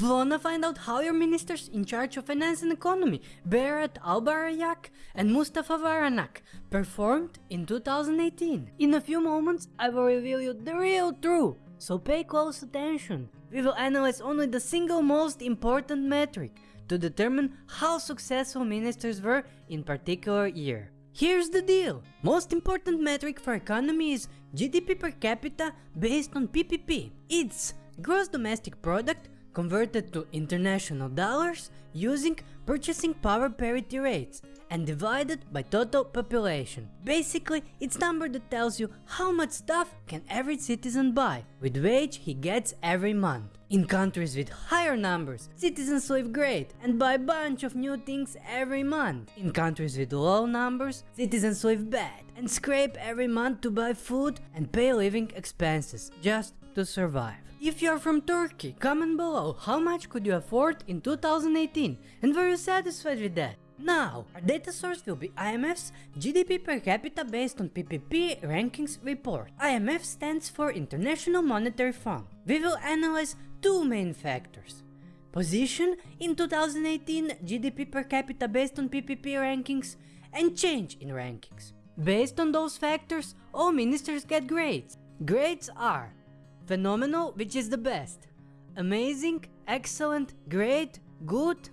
Wanna find out how your ministers in charge of finance and economy, Berat Albayrak and Mustafa Varank, performed in 2018? In a few moments, I will reveal you the real truth, so pay close attention. We will analyze only the single most important metric to determine how successful ministers were in particular year. Here's the deal. Most important metric for economy is GDP per capita based on PPP. It's gross domestic product converted to international dollars using purchasing power parity rates and divided by total population. Basically, it's number that tells you how much stuff can every citizen buy with wage he gets every month. In countries with higher numbers, citizens live great and buy a bunch of new things every month. In countries with low numbers, citizens live bad and scrape every month to buy food and pay living expenses just to survive. If you are from Turkey, comment below how much could you afford in 2018 and were you satisfied with that? Now, our data source will be IMF's GDP per capita based on PPP rankings report. IMF stands for International Monetary Fund. We will analyze two main factors. Position in 2018 GDP per capita based on PPP rankings and change in rankings. Based on those factors, all ministers get grades. Grades are Phenomenal, which is the best. Amazing, excellent, great, good.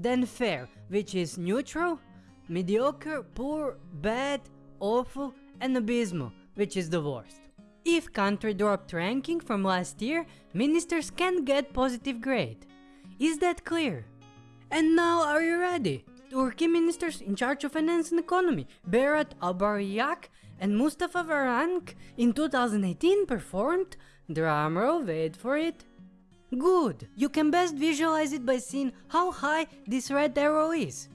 Then fair, which is neutral. Mediocre, poor, bad, awful, and abysmal, which is the worst. If country dropped ranking from last year, ministers can get positive grade. Is that clear? And now are you ready? Turkey ministers in charge of finance and economy, Berat Albayrak and Mustafa Varank in 2018 performed Drumroll, wait for it. Good! You can best visualize it by seeing how high this red arrow is.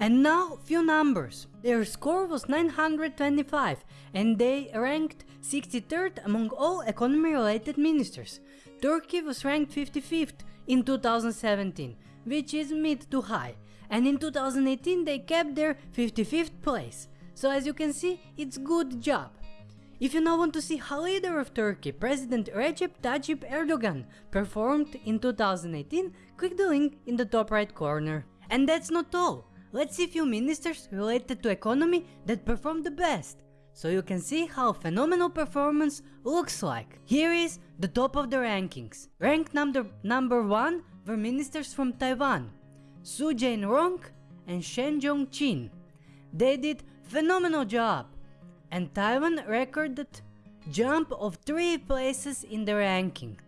And now few numbers. Their score was 925 and they ranked 63rd among all economy related ministers. Turkey was ranked 55th in 2017, which is mid to high, and in 2018 they kept their 55th place. So as you can see, it's good job. If you now want to see how leader of Turkey, President Recep Tayyip Erdogan, performed in 2018, click the link in the top right corner. And that's not all. Let's see few ministers related to economy that performed the best, so you can see how phenomenal performance looks like. Here is the top of the rankings. Ranked number, number 1 were ministers from Taiwan, Su Jain-rong and Shen Jong-chin. They did phenomenal job and Taiwan recorded jump of 3 places in the ranking.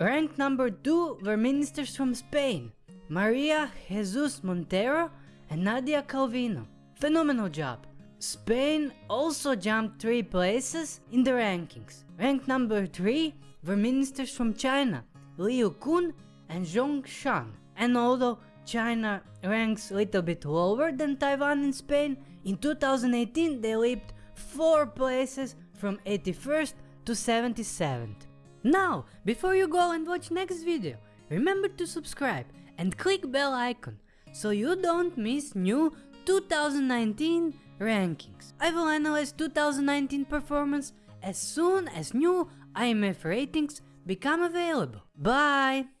Ranked number 2 were ministers from Spain, Maria Jesus Montero and Nadia Calvino. Phenomenal job. Spain also jumped 3 places in the rankings. Ranked number 3 were ministers from China, Liu Kun and Zhong Shan. And although China ranks a little bit lower than Taiwan and Spain, in 2018 they leaped 4 places from 81st to 77th. Now, before you go and watch next video, remember to subscribe and click bell icon so you don't miss new 2019 rankings. I will analyze 2019 performance as soon as new IMF ratings become available. Bye!